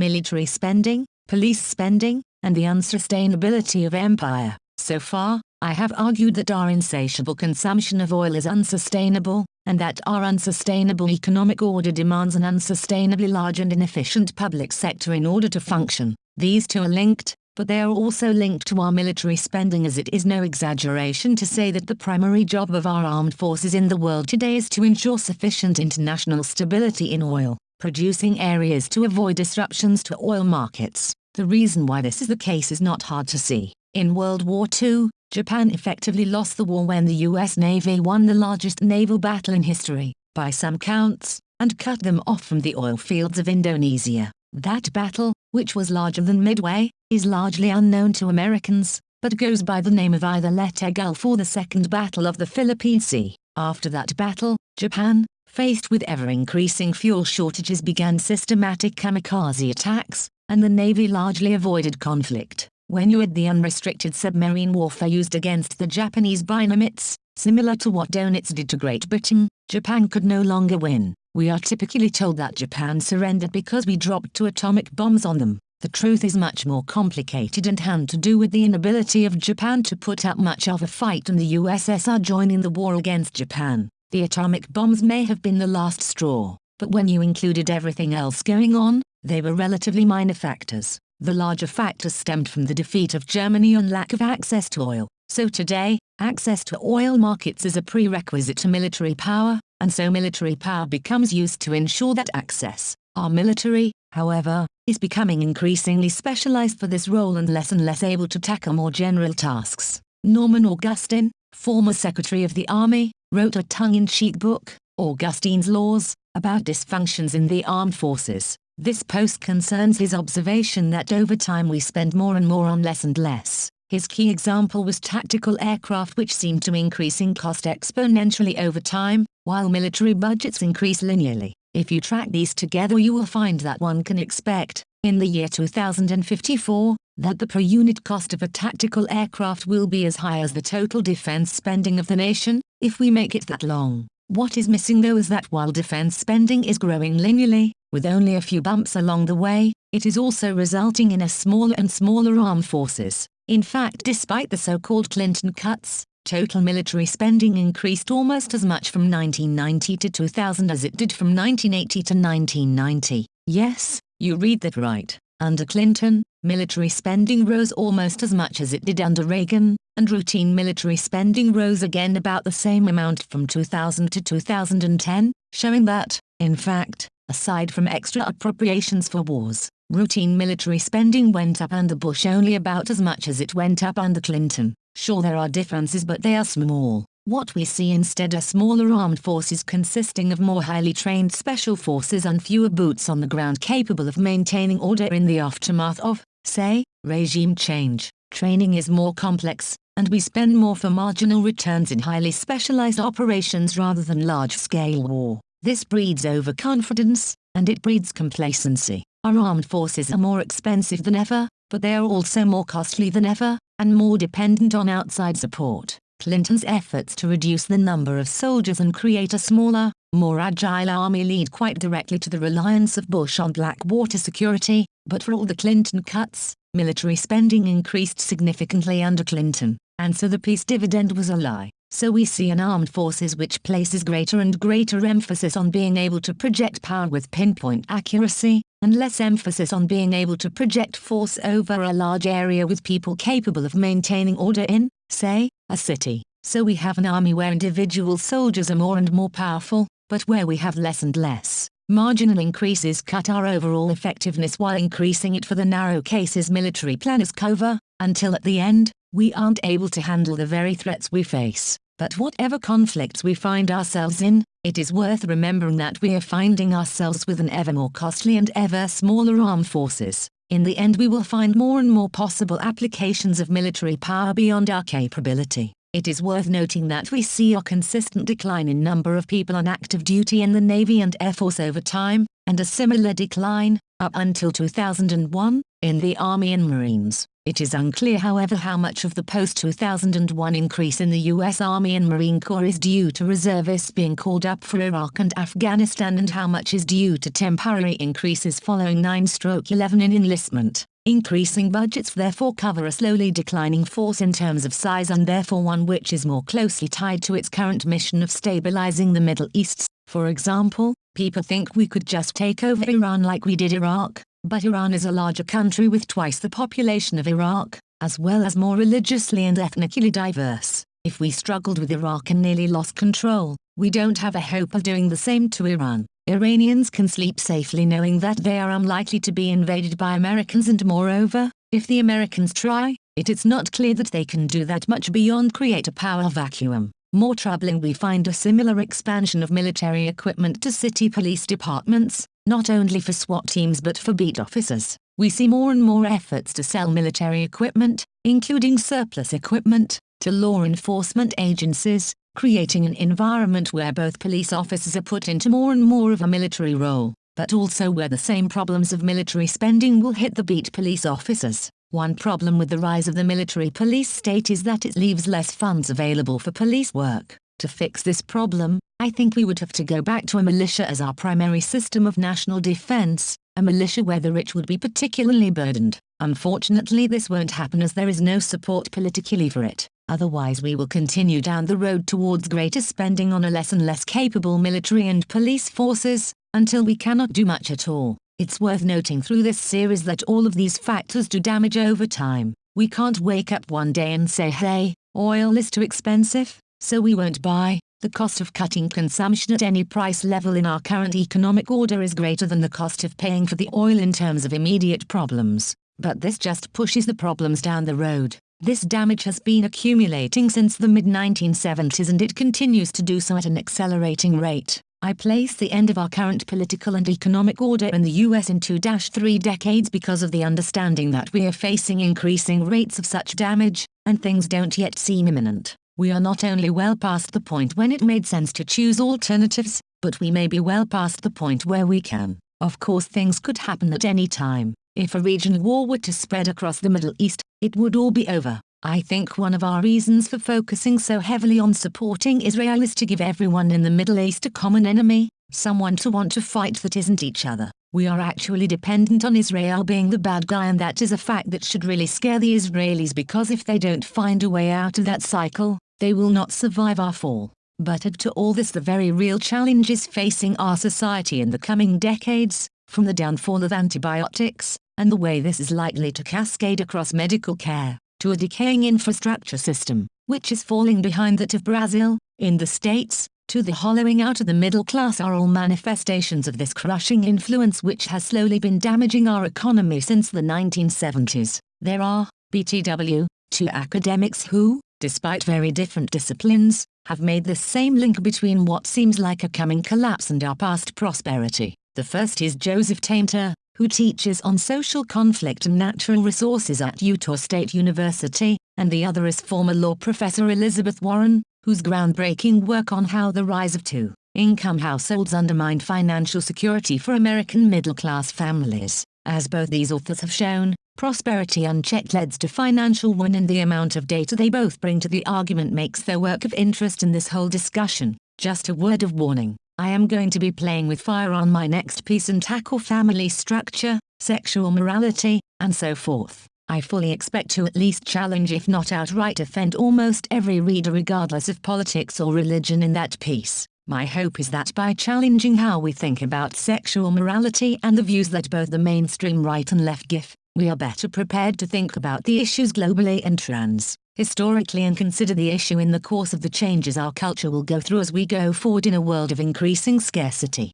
military spending, police spending, and the unsustainability of empire. So far, I have argued that our insatiable consumption of oil is unsustainable, and that our unsustainable economic order demands an unsustainably large and inefficient public sector in order to function. These two are linked, but they are also linked to our military spending as it is no exaggeration to say that the primary job of our armed forces in the world today is to ensure sufficient international stability in oil, producing areas to avoid disruptions to oil markets. The reason why this is the case is not hard to see. In World War II, Japan effectively lost the war when the US Navy won the largest naval battle in history, by some counts, and cut them off from the oil fields of Indonesia. That battle, which was larger than Midway, is largely unknown to Americans, but goes by the name of either Leyte Gulf or the Second Battle of the Philippine Sea. After that battle, Japan, faced with ever-increasing fuel shortages began systematic kamikaze attacks, and the Navy largely avoided conflict. When you add the unrestricted submarine warfare used against the Japanese Binomites, similar to what Donitz did to Great Britain, Japan could no longer win. We are typically told that Japan surrendered because we dropped two atomic bombs on them. The truth is much more complicated and had to do with the inability of Japan to put up much of a fight and the USSR joining the war against Japan. The atomic bombs may have been the last straw, but when you included everything else going on, they were relatively minor factors. The larger factors stemmed from the defeat of Germany and lack of access to oil. So today, access to oil markets is a prerequisite to military power, and so military power becomes used to ensure that access. Our military, however, is becoming increasingly specialized for this role and less and less able to tackle more general tasks. Norman Augustine, former Secretary of the Army, wrote a tongue-in-cheek book, Augustine's Laws, about dysfunctions in the armed forces. This post concerns his observation that over time we spend more and more on less and less. His key example was tactical aircraft which seemed to increase in cost exponentially over time, while military budgets increase linearly. If you track these together you will find that one can expect, in the year 2054, that the per unit cost of a tactical aircraft will be as high as the total defense spending of the nation, if we make it that long. What is missing though is that while defense spending is growing linearly, with only a few bumps along the way, it is also resulting in a smaller and smaller armed forces. In fact despite the so-called Clinton cuts, total military spending increased almost as much from 1990 to 2000 as it did from 1980 to 1990. Yes, you read that right. Under Clinton, military spending rose almost as much as it did under Reagan, and routine military spending rose again about the same amount from 2000 to 2010, showing that, in fact, Aside from extra appropriations for wars, routine military spending went up under Bush only about as much as it went up under Clinton. Sure there are differences but they are small. What we see instead are smaller armed forces consisting of more highly trained special forces and fewer boots on the ground capable of maintaining order in the aftermath of, say, regime change. Training is more complex, and we spend more for marginal returns in highly specialized operations rather than large-scale war. This breeds overconfidence, and it breeds complacency. Our armed forces are more expensive than ever, but they are also more costly than ever, and more dependent on outside support. Clinton's efforts to reduce the number of soldiers and create a smaller, more agile army lead quite directly to the reliance of Bush on Blackwater security, but for all the Clinton cuts, military spending increased significantly under Clinton, and so the peace dividend was a lie. So we see an armed forces which places greater and greater emphasis on being able to project power with pinpoint accuracy, and less emphasis on being able to project force over a large area with people capable of maintaining order in, say, a city. So we have an army where individual soldiers are more and more powerful, but where we have less and less. Marginal increases cut our overall effectiveness while increasing it for the narrow cases military planners cover, until at the end, we aren't able to handle the very threats we face. But whatever conflicts we find ourselves in, it is worth remembering that we are finding ourselves with an ever more costly and ever smaller armed forces. In the end we will find more and more possible applications of military power beyond our capability. It is worth noting that we see a consistent decline in number of people on active duty in the Navy and Air Force over time, and a similar decline, up until 2001, in the Army and Marines. It is unclear however how much of the post-2001 increase in the US Army and Marine Corps is due to reservists being called up for Iraq and Afghanistan and how much is due to temporary increases following 9-11 in enlistment. Increasing budgets therefore cover a slowly declining force in terms of size and therefore one which is more closely tied to its current mission of stabilizing the Middle East. For example, people think we could just take over Iran like we did Iraq, but Iran is a larger country with twice the population of Iraq, as well as more religiously and ethnically diverse. If we struggled with Iraq and nearly lost control, we don't have a hope of doing the same to Iran. Iranians can sleep safely knowing that they are unlikely to be invaded by Americans and moreover, if the Americans try, it is not clear that they can do that much beyond create a power vacuum. More troubling we find a similar expansion of military equipment to city police departments, not only for SWAT teams but for beat officers. We see more and more efforts to sell military equipment, including surplus equipment, to law enforcement agencies, creating an environment where both police officers are put into more and more of a military role, but also where the same problems of military spending will hit the beat police officers. One problem with the rise of the military police state is that it leaves less funds available for police work. To fix this problem, I think we would have to go back to a militia as our primary system of national defense, a militia where the rich would be particularly burdened. Unfortunately this won't happen as there is no support politically for it otherwise we will continue down the road towards greater spending on a less and less capable military and police forces, until we cannot do much at all. It's worth noting through this series that all of these factors do damage over time. We can't wake up one day and say hey, oil is too expensive, so we won't buy. The cost of cutting consumption at any price level in our current economic order is greater than the cost of paying for the oil in terms of immediate problems. But this just pushes the problems down the road. This damage has been accumulating since the mid-1970s and it continues to do so at an accelerating rate. I place the end of our current political and economic order in the US in 2-3 decades because of the understanding that we are facing increasing rates of such damage, and things don't yet seem imminent. We are not only well past the point when it made sense to choose alternatives, but we may be well past the point where we can. Of course things could happen at any time. If a regional war were to spread across the Middle East, it would all be over. I think one of our reasons for focusing so heavily on supporting Israel is to give everyone in the Middle East a common enemy, someone to want to fight that isn't each other. We are actually dependent on Israel being the bad guy and that is a fact that should really scare the Israelis because if they don't find a way out of that cycle, they will not survive our fall. But add to all this the very real challenges facing our society in the coming decades, from the downfall of antibiotics, and the way this is likely to cascade across medical care, to a decaying infrastructure system, which is falling behind that of Brazil, in the States, to the hollowing out of the middle class are all manifestations of this crushing influence which has slowly been damaging our economy since the 1970s. There are, BTW, two academics who, despite very different disciplines, have made the same link between what seems like a coming collapse and our past prosperity. The first is Joseph Tainter, who teaches on social conflict and natural resources at Utah State University, and the other is former law professor Elizabeth Warren, whose groundbreaking work on how the rise of two-income households undermined financial security for American middle-class families. As both these authors have shown, prosperity unchecked leads to financial ruin and the amount of data they both bring to the argument makes their work of interest in this whole discussion. Just a word of warning. I am going to be playing with fire on my next piece and tackle family structure, sexual morality, and so forth. I fully expect to at least challenge if not outright offend almost every reader regardless of politics or religion in that piece. My hope is that by challenging how we think about sexual morality and the views that both the mainstream right and left give, we are better prepared to think about the issues globally and trans historically and consider the issue in the course of the changes our culture will go through as we go forward in a world of increasing scarcity.